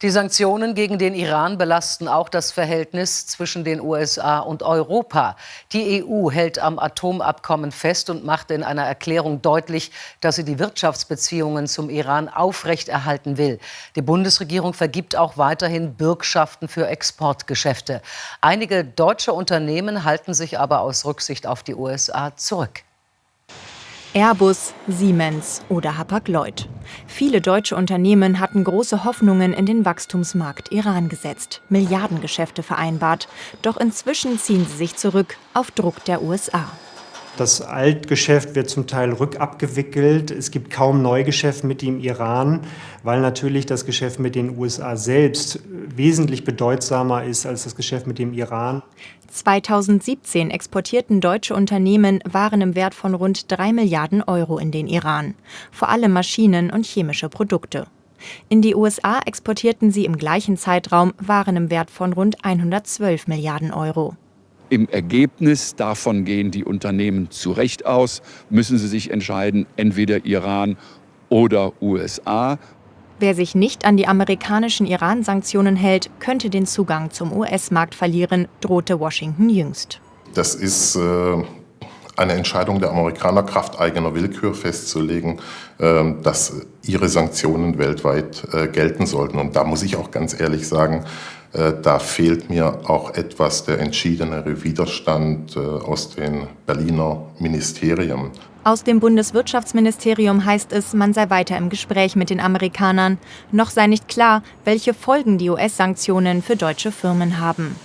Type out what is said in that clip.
Die Sanktionen gegen den Iran belasten auch das Verhältnis zwischen den USA und Europa. Die EU hält am Atomabkommen fest und macht in einer Erklärung deutlich, dass sie die Wirtschaftsbeziehungen zum Iran aufrechterhalten will. Die Bundesregierung vergibt auch weiterhin Bürgschaften für Exportgeschäfte. Einige deutsche Unternehmen halten sich aber aus Rücksicht auf die USA zurück. Airbus, Siemens oder Hapag-Lloyd. Viele deutsche Unternehmen hatten große Hoffnungen in den Wachstumsmarkt Iran gesetzt, Milliardengeschäfte vereinbart. Doch inzwischen ziehen sie sich zurück auf Druck der USA. Das Altgeschäft wird zum Teil rückabgewickelt. Es gibt kaum Neugeschäft mit dem Iran, weil natürlich das Geschäft mit den USA selbst wesentlich bedeutsamer ist als das Geschäft mit dem Iran. 2017 exportierten deutsche Unternehmen Waren im Wert von rund 3 Milliarden Euro in den Iran, vor allem Maschinen und chemische Produkte. In die USA exportierten sie im gleichen Zeitraum Waren im Wert von rund 112 Milliarden Euro. Im Ergebnis davon gehen die Unternehmen zu Recht aus, müssen sie sich entscheiden, entweder Iran oder USA. Wer sich nicht an die amerikanischen Iran-Sanktionen hält, könnte den Zugang zum US-Markt verlieren, drohte Washington jüngst. Das ist äh, eine Entscheidung der Amerikaner, Kraft eigener Willkür festzulegen, äh, dass ihre Sanktionen weltweit äh, gelten sollten. Und da muss ich auch ganz ehrlich sagen, äh, da fehlt mir auch etwas der entschiedenere Widerstand äh, aus den Berliner Ministerien. Aus dem Bundeswirtschaftsministerium heißt es, man sei weiter im Gespräch mit den Amerikanern. Noch sei nicht klar, welche Folgen die US-Sanktionen für deutsche Firmen haben.